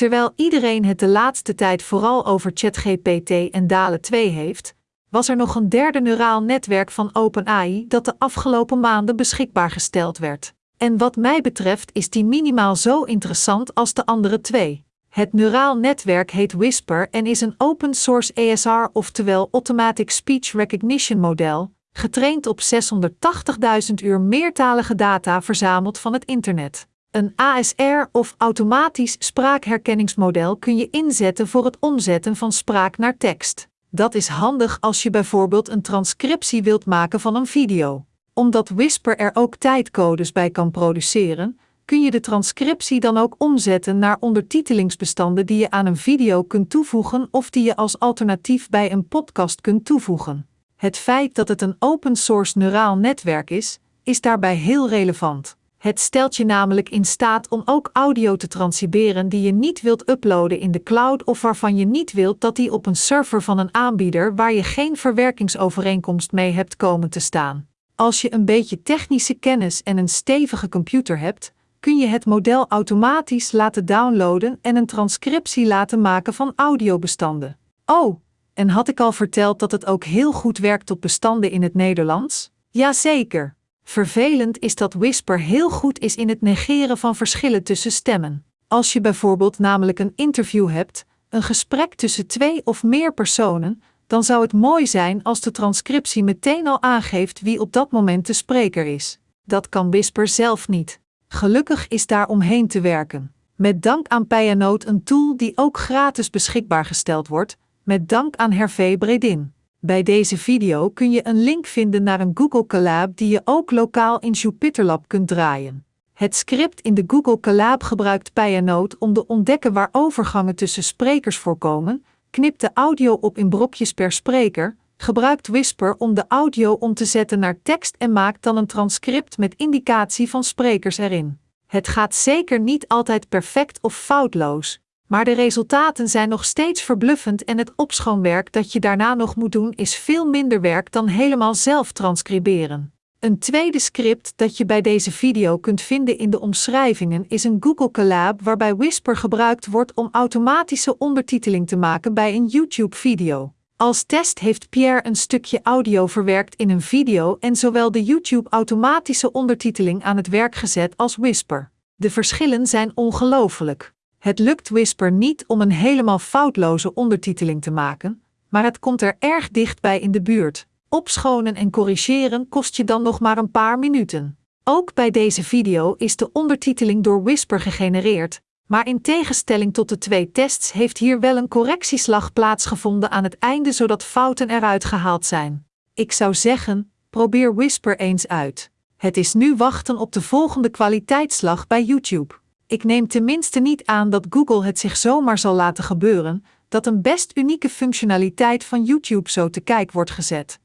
Terwijl iedereen het de laatste tijd vooral over ChatGPT en DALE 2 heeft, was er nog een derde neuraal netwerk van OpenAI dat de afgelopen maanden beschikbaar gesteld werd. En wat mij betreft is die minimaal zo interessant als de andere twee. Het neuraal netwerk heet Whisper en is een open source ASR, oftewel Automatic Speech Recognition model, getraind op 680.000 uur meertalige data verzameld van het internet. Een ASR of automatisch spraakherkenningsmodel kun je inzetten voor het omzetten van spraak naar tekst. Dat is handig als je bijvoorbeeld een transcriptie wilt maken van een video. Omdat Whisper er ook tijdcodes bij kan produceren, kun je de transcriptie dan ook omzetten naar ondertitelingsbestanden die je aan een video kunt toevoegen of die je als alternatief bij een podcast kunt toevoegen. Het feit dat het een open source neuraal netwerk is, is daarbij heel relevant. Het stelt je namelijk in staat om ook audio te transcriberen die je niet wilt uploaden in de cloud of waarvan je niet wilt dat die op een server van een aanbieder waar je geen verwerkingsovereenkomst mee hebt komen te staan. Als je een beetje technische kennis en een stevige computer hebt, kun je het model automatisch laten downloaden en een transcriptie laten maken van audiobestanden. Oh, en had ik al verteld dat het ook heel goed werkt op bestanden in het Nederlands? Jazeker. Vervelend is dat Whisper heel goed is in het negeren van verschillen tussen stemmen. Als je bijvoorbeeld namelijk een interview hebt, een gesprek tussen twee of meer personen, dan zou het mooi zijn als de transcriptie meteen al aangeeft wie op dat moment de spreker is. Dat kan Whisper zelf niet. Gelukkig is daar omheen te werken. Met dank aan Payanote een tool die ook gratis beschikbaar gesteld wordt, met dank aan Hervé Bredin. Bij deze video kun je een link vinden naar een Google Colab die je ook lokaal in JupyterLab kunt draaien. Het script in de Google Colab gebruikt Payanote om te ontdekken waar overgangen tussen sprekers voorkomen, knipt de audio op in brokjes per spreker, gebruikt Whisper om de audio om te zetten naar tekst en maakt dan een transcript met indicatie van sprekers erin. Het gaat zeker niet altijd perfect of foutloos, maar de resultaten zijn nog steeds verbluffend en het opschoonwerk dat je daarna nog moet doen is veel minder werk dan helemaal zelf transcriberen. Een tweede script dat je bij deze video kunt vinden in de omschrijvingen is een Google Collab waarbij Whisper gebruikt wordt om automatische ondertiteling te maken bij een YouTube-video. Als test heeft Pierre een stukje audio verwerkt in een video en zowel de YouTube automatische ondertiteling aan het werk gezet als Whisper. De verschillen zijn ongelooflijk. Het lukt Whisper niet om een helemaal foutloze ondertiteling te maken, maar het komt er erg dichtbij in de buurt. Opschonen en corrigeren kost je dan nog maar een paar minuten. Ook bij deze video is de ondertiteling door Whisper gegenereerd, maar in tegenstelling tot de twee tests heeft hier wel een correctieslag plaatsgevonden aan het einde zodat fouten eruit gehaald zijn. Ik zou zeggen, probeer Whisper eens uit. Het is nu wachten op de volgende kwaliteitsslag bij YouTube. Ik neem tenminste niet aan dat Google het zich zomaar zal laten gebeuren dat een best unieke functionaliteit van YouTube zo te kijk wordt gezet.